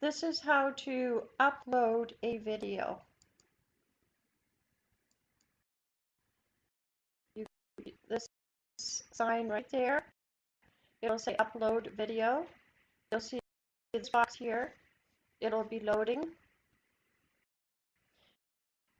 this is how to upload a video. You, this sign right there, it'll say upload video. You'll see this box here. It'll be loading.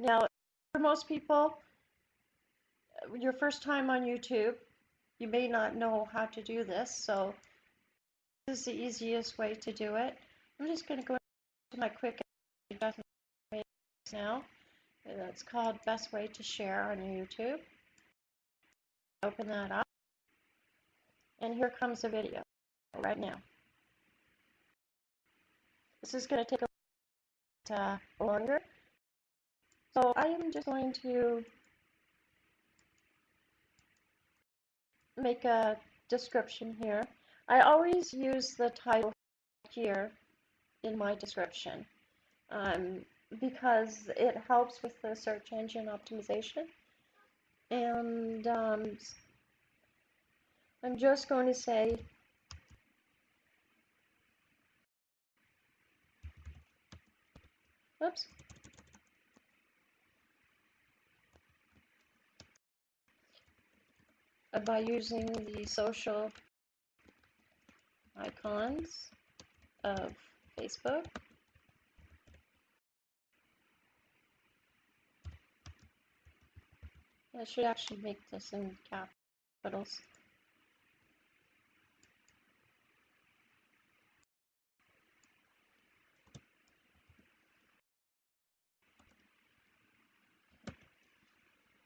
Now, for most people, your first time on YouTube, you may not know how to do this, so this is the easiest way to do it. I'm just going to go to my quick now. That's called best way to share on YouTube. Open that up. And here comes the video right now. This is going to take a bit uh, longer. So I am just going to make a description here. I always use the title here in my description um, because it helps with the search engine optimization. And um, I'm just going to say oops uh, by using the social icons of Facebook. I should actually make this in capitals.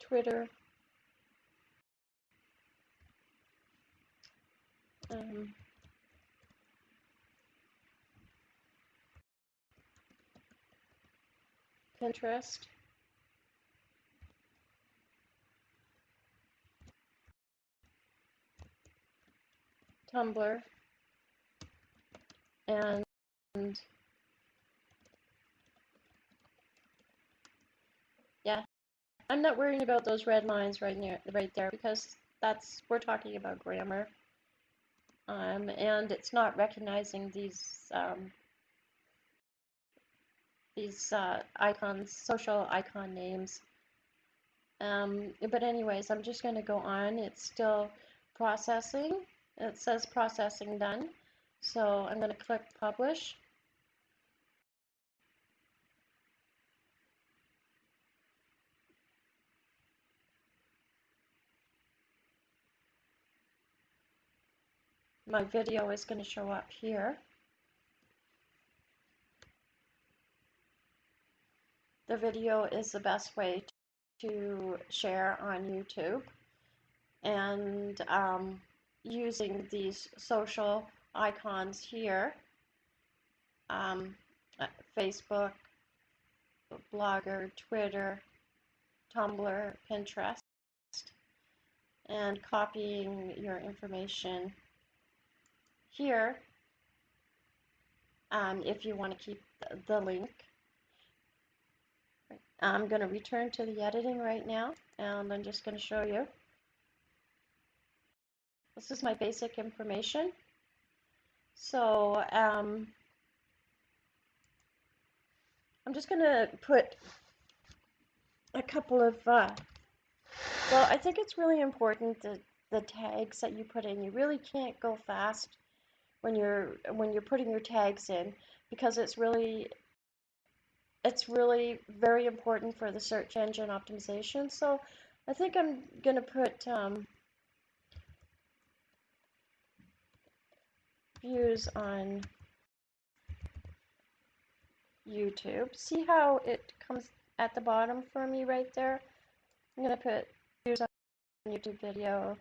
Twitter. Um, Pinterest. Tumblr. And yeah, I'm not worrying about those red lines right near right there because that's we're talking about grammar. Um, and it's not recognizing these um, these uh, icons, social icon names. Um, but anyways, I'm just going to go on. It's still processing. It says processing done. So I'm going to click publish. My video is going to show up here. The video is the best way to share on YouTube. And um, using these social icons here, um, uh, Facebook, Blogger, Twitter, Tumblr, Pinterest, and copying your information here um, if you want to keep the link I'm going to return to the editing right now and I'm just going to show you. This is my basic information. So um, I'm just going to put a couple of, uh, well, I think it's really important that the tags that you put in. You really can't go fast when you're when you're putting your tags in because it's really it's really very important for the search engine optimization. So I think I'm going to put um, views on YouTube. See how it comes at the bottom for me right there? I'm going to put views on YouTube video.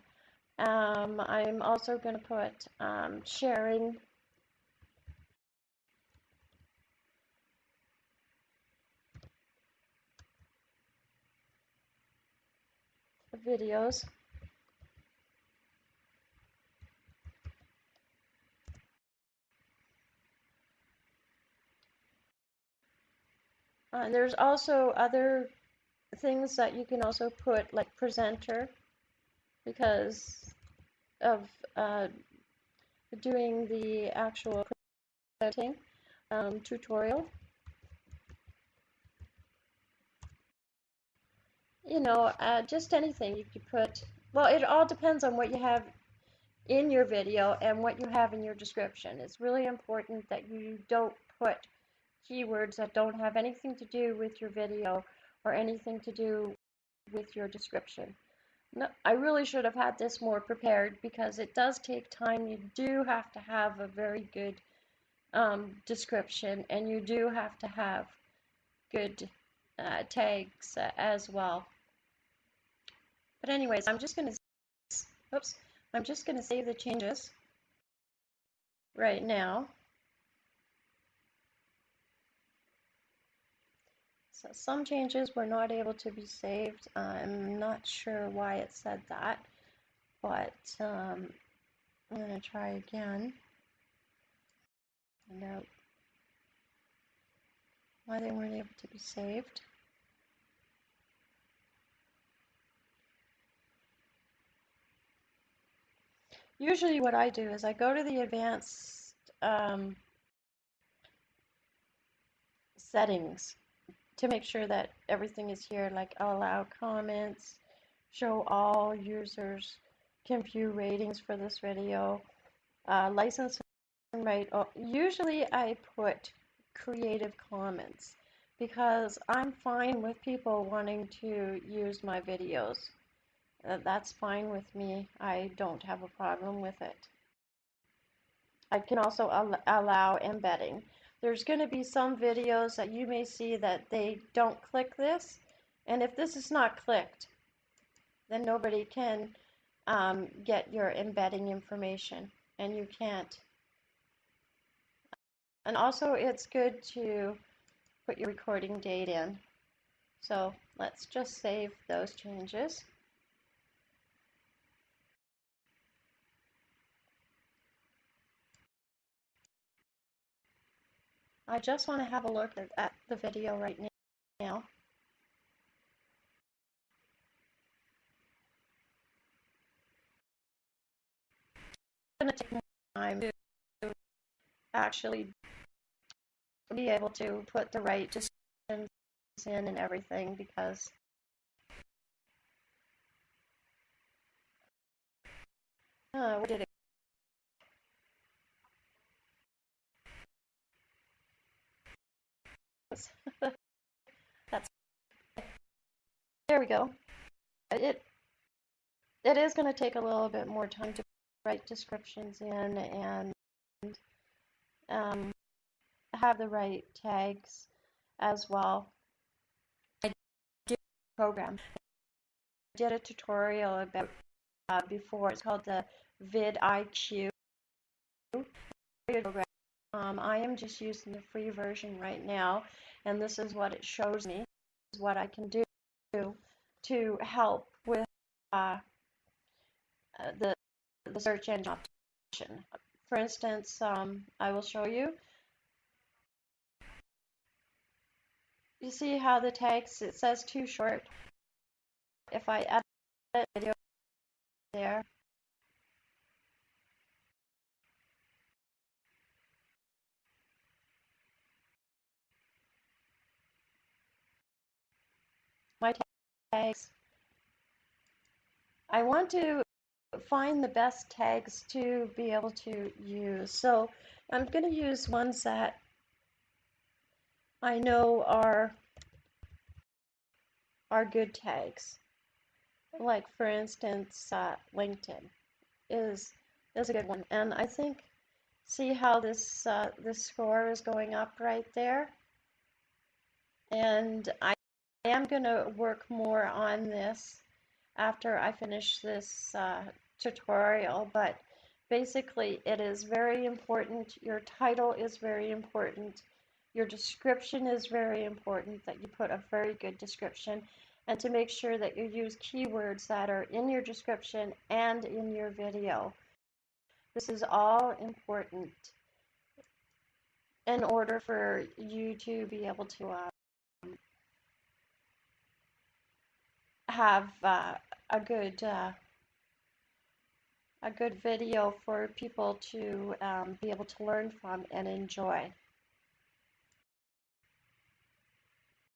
Um, I'm also going to put um, sharing videos. Uh, there's also other things that you can also put like presenter because of uh, doing the actual presenting. um, tutorial. You know, uh, just anything you could put. Well, it all depends on what you have in your video and what you have in your description. It's really important that you don't put keywords that don't have anything to do with your video or anything to do with your description. No, I really should have had this more prepared because it does take time. You do have to have a very good um, description and you do have to have good uh, tags uh, as well. But anyways, I'm just going to, oops, I'm just going to save the changes right now. So some changes were not able to be saved. I'm not sure why it said that, but um, I'm going to try again. Find out why they weren't able to be saved. Usually what I do is I go to the advanced um, settings to make sure that everything is here, like allow comments, show all users, can view ratings for this video, uh, license right. Usually I put Creative Commons because I'm fine with people wanting to use my videos. Uh, that's fine with me. I don't have a problem with it. I can also al allow embedding. There's going to be some videos that you may see that they don't click this. And if this is not clicked, then nobody can um, get your embedding information and you can't. And also it's good to put your recording date in. So let's just save those changes. I just want to have a look at, the video right now. It's going to take time to actually be able to put the right descriptions in and everything because uh, where did it That's there we go. It it is going to take a little bit more time to write descriptions in and um, have the right tags as well. I did a program. I did a tutorial about uh, before. It's called the vidIQ program. Um, I am just using the free version right now, and this is what it shows me. Is what I can do to help with uh, uh, the, the search engine optimization. For instance, um, I will show you. You see how the text, it says too short. If I edit video there, my tags. I want to find the best tags to be able to use. So I'm going to use ones that I know are are good tags. Like for instance, uh, LinkedIn is is a good one, and I think see how this uh, this score is going up right there, and I I am going to work more on this after I finish this uh, tutorial, but basically it is very important. Your title is very important. Your description is very important, that you put a very good description, and to make sure that you use keywords that are in your description and in your video. This is all important in order for you to be able to uh, have uh, a good uh, a good video for people to um, be able to learn from and enjoy.